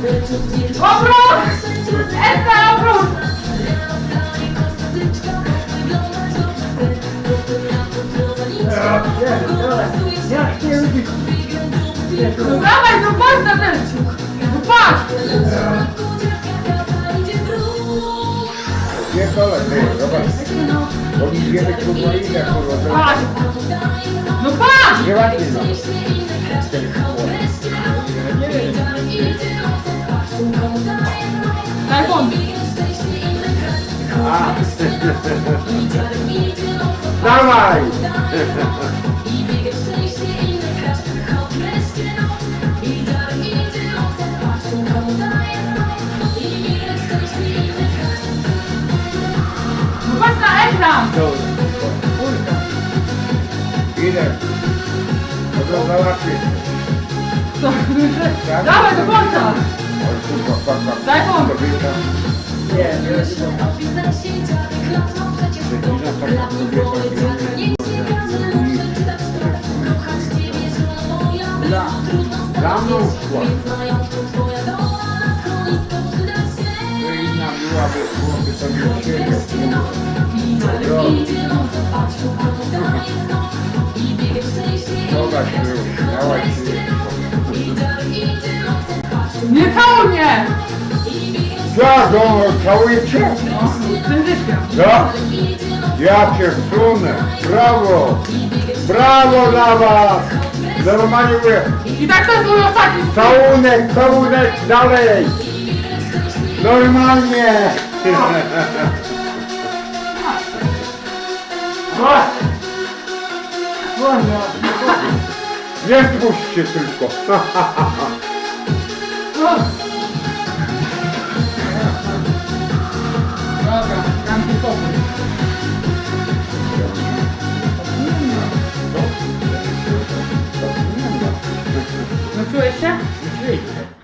Obrót! Esta, obrót! No dawaj, no patrz na ten! No patrz! Nie kolej, nie, zobacz. Bo mi wiemy, kurwa, ile, kurwa, Patrz! No patrz! to nie ładnie, To, dawaj do końca! Daj. Kobieta. Nie, nie, Za mną szła. Zobacz, miałaś Nie całuj mnie! Co, no, cię? No, Syndyczkiem. Co? Ja cię wsunę. Brawo! Brawo dla was! Normalnie mówię, I tak to jest mój ostatni całunek, całunek, dalej! Normalnie! Nie zmuś się tylko. Dobra, dam ci pokój. No czujesz się? Oczywiście.